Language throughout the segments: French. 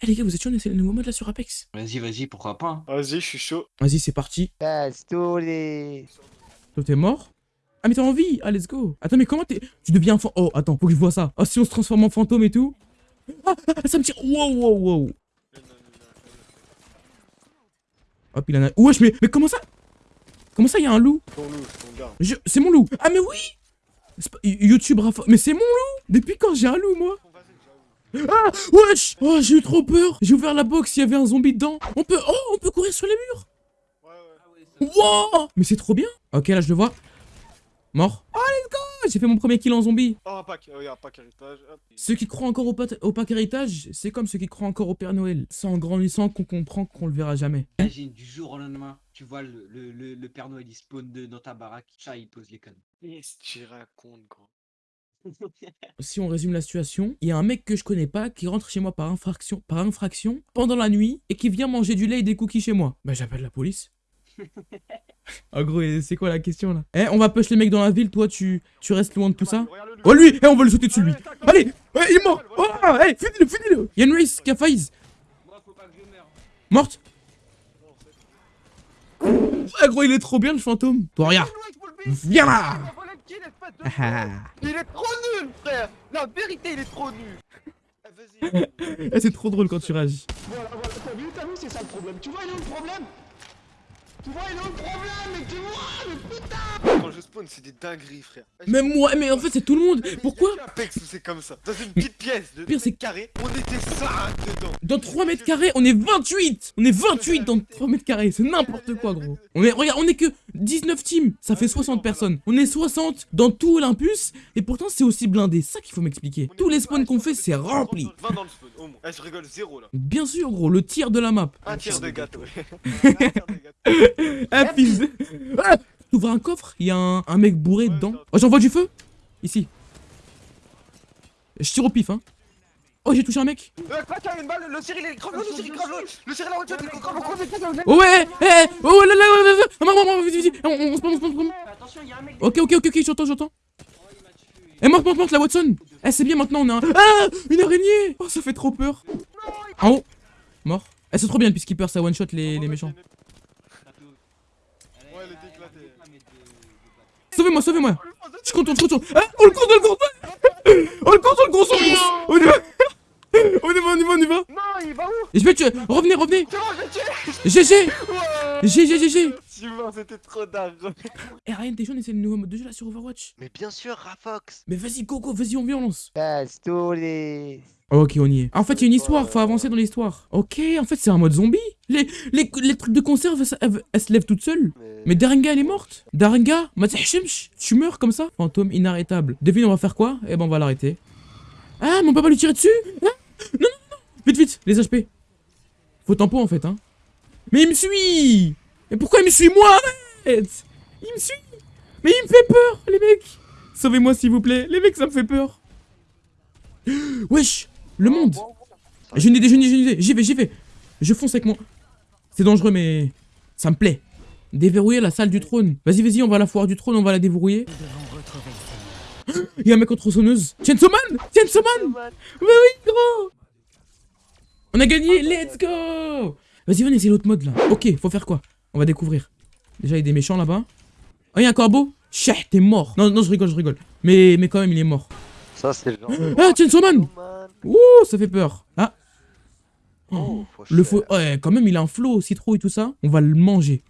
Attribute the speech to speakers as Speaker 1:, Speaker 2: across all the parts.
Speaker 1: Eh les gars, vous êtes chaud, on essaie le nouveau mode là sur Apex
Speaker 2: Vas-y, vas-y, pourquoi pas. hein.
Speaker 3: Vas-y, je suis chaud.
Speaker 1: Vas-y, c'est parti. Toi, t'es mort? Ah, mais t'es en vie Ah, let's go Attends, mais comment t'es... Tu deviens un. Oh, attends, faut que je vois ça. Oh, si on se transforme en fantôme et tout Ah, ah, ça me tire Wow, wow, wow Hop, il en a... Wesh, mais, mais comment ça Comment ça, il y a un loup?
Speaker 3: Ton loup, ton.
Speaker 1: Je- C'est mon loup Ah, mais oui YouTube Rafa... Mais c'est mon loup Depuis quand j'ai un loup, moi? Ah Wesh Oh, j'ai eu trop peur J'ai ouvert la box, il y avait un zombie dedans On peut... Oh, on peut courir sur les murs
Speaker 3: Ouais, ouais.
Speaker 1: Wow Mais c'est trop bien Ok, là, je le vois. Mort. Oh, let's go J'ai fait mon premier kill en zombie.
Speaker 3: Oh, un pack. Oh, y a un pack héritage. Hop.
Speaker 1: Ceux qui croient encore au, pat- au pack héritage, c'est comme ceux qui croient encore au Père Noël. C'est en grandissant qu'on comprend qu'on le verra jamais.
Speaker 2: Imagine du jour au lendemain, tu vois le, le, le, le Père Noël il spawn de, dans ta baraque, chat il pose les cannes.
Speaker 3: Qu'est-ce que tu racontes, gros
Speaker 1: Si on résume la situation, il y a un mec que je connais pas qui rentre chez moi par infraction, par infraction pendant la nuit et qui vient manger du lait et des cookies chez moi. Bah j'appelle la police. En gros, c'est quoi la question là? Eh, on va push les mecs dans la ville, toi tu, tu restes loin de tout ça. Oh lui Eh, on va le sauter dessus lui. Allez Ouais, il est mort. Oh Hey, finis-le, finis-le. Y'a une race qui a failli.
Speaker 2: Moi faut pas que je meure.
Speaker 1: Morte. Ah gros, il est trop bien le fantôme. Toi, regarde. Viens là Ah,
Speaker 4: Il est trop nul, frère. La vérité, il est trop nul.
Speaker 3: Eh, Vas-y.
Speaker 1: ah. C'est trop drôle quand tu réagis.
Speaker 5: Voilà, voilà, t'as vu, t'as vu, c'est ça le problème. Tu vois, il est où le problème Tu vois, il est où le problème Mais tu vois, mais putain
Speaker 3: Quand je spawn, c'est des dingueries, frère.
Speaker 1: Même moi, mais en fait c'est tout le monde. Pourquoi
Speaker 3: Apex où c'est comme ça. Dans une petite pièce de
Speaker 1: Pire, c'est-
Speaker 3: carré, on était 5 dedans.
Speaker 1: Dans 3 mètres carrés, on est 28 On est 28 dans 3 mètres carrés, c'est n'importe quoi gros. On est, regarde, on est que 19 teams, ça fait 60 personnes. On est 60 dans tout Olympus, et pourtant c'est aussi blindé, ça qu'il faut m'expliquer. Tous les spawns qu'on fait, c'est rempli.
Speaker 3: 20 dans le spawn, au moins. Eh, je rigole, zéro là.
Speaker 1: Bien sûr gros, le tir de la map.
Speaker 3: Un tiers de gâteau. Un tiers de gâteau.
Speaker 1: Fils de... T'ouvres un coffre, il y a un, un mec bourré dedans. Oh j'envoie du feu. Ici. Je tire au pif hein. Oh j'ai touché un mec.
Speaker 4: Euh, le Cyril, il est grave, le Cyril, grave, le Cyril, la voiture, il est grave,
Speaker 1: Oh ouais Eh Oh là là là là là. Ah, maman, maman, vite On, on se prend, on se prend, on se prend.
Speaker 2: Attention, il y a un mec.
Speaker 1: Ok, ok, ok, ok, j'entends, j'entends. Eh, monte, monte, monte, la Watson. Eh, c'est bien, maintenant, on a un... Ah Une araignée. Oh, ça fait trop peur. En haut. Mort. Eh, c'est trop bien, le Peacekeeper, ça one-shot les, les méchants.
Speaker 3: Ouais, elle est éclatée.
Speaker 1: Sauvez-moi, sauvez-moi. Je contourne, je contourne Ah On le contourne, on le contourne On le gros, on le On y va. On y va, on y va, on y va.
Speaker 4: Non, il va où
Speaker 1: Et je vais tuer. Revenez, revenez.
Speaker 4: C'est bon, je l'ai tué
Speaker 1: GG GG, GG
Speaker 3: c'était trop dingue.
Speaker 1: Eh, Ryan, t'es chaud, on essaie le nouveau mode de jeu, là, sur Overwatch.
Speaker 4: Mais bien sûr, Rafox.
Speaker 1: Mais vas-y, go, go, vas-y, on violence
Speaker 4: Pastole.
Speaker 1: Ok, on y est. Ah, En fait, il y a une histoire, faut avancer dans l'histoire. Ok, en fait, c'est un mode zombie. Les, les, les trucs de conserve, elles, se lèvent toutes seules. Mais Daringa, elle est morte. Daringa, tu meurs comme ça. Fantôme inarrêtable. Devine, on va faire quoi? Eh ben, on va l'arrêter. Ah, mais on peut pas lui tirer dessus? Hein Non, non, non Vite, vite, les HP. Faut tempo, en fait, hein. Mais il me suit Mais pourquoi il me suit, moi? Arrête Il me suit Mais il me fait peur, les mecs Sauvez-moi, s'il vous plaît. Les mecs, ça me fait peur. Wesh Le monde J'ai une idée, j'ai une idée. J'y vais, j'y vais. Je fonce avec mon... C'est dangereux, mais... Ça me plaît. Déverrouiller la salle du trône. Vas-y, vas-y, on va à la foire du trône, on va la déverrouiller. Il y a un mec en tronçonneuse. Chainsaw Man Chainsaw Man Bah oui, gros On a gagné, let's go Vas-y, venez, c'est l'autre mode, là. Ok, faut faire quoi? On va découvrir. Déjà, il y a des méchants, là-bas. Oh, il y a un corbeau? Chah, t'es mort Non, non, je rigole, je rigole. Mais, mais quand même, il est mort.
Speaker 4: Ça, c'est le genre.
Speaker 1: Ah, Chainsaw Man. Ouh, ça fait peur. Ah,
Speaker 4: Oh, faut
Speaker 1: le faux. Ouais, quand même, il a un flow, citrouille et tout ça. On va le manger.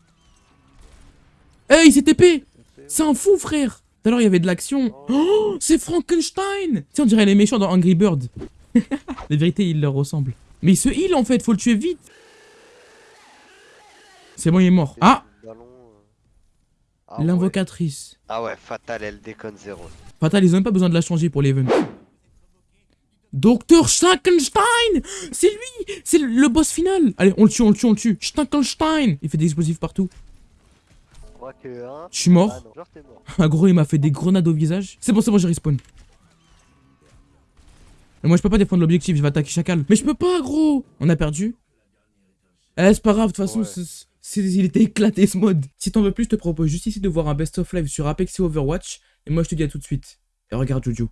Speaker 1: Eh, il s'est TP C'est un fou, frère Tout à l'heure, il y avait de l'action. Oh, c'est Frankenstein Tiens, on dirait les méchants dans Angry Bird. La vérité, il leur ressemble. Mais il se heal, en fait, faut le tuer vite. C'est bon, il est mort. Ah
Speaker 4: euh. Ah.
Speaker 1: L'invocatrice.
Speaker 4: Ah ouais, Fatal, elle déconne zéro.
Speaker 1: Fatal, ils ont même pas besoin de la changer pour l'event. Docteur Frankenstein C'est lui C'est le, boss final Allez, on le tue, on le tue, on le tue Frankenstein Il fait des explosifs partout.
Speaker 4: Je crois que hein.
Speaker 1: Je suis mort.
Speaker 4: Ah non, genre t'es mort.
Speaker 1: Un gros, il m'a fait des grenades au visage. C'est bon, c'est bon, j'ai respawn. Mais moi, je peux pas défendre l'objectif, je vais attaquer Chacal. Mais je peux pas, gros On a perdu. Eh, c'est pas grave, de toute façon,
Speaker 3: Ouais.
Speaker 1: il était éclaté ce mode. Si t'en veux plus, je te propose juste ici de voir un best of live sur Apex et Overwatch. Et moi, je te dis à tout de suite. Et regarde Jojo.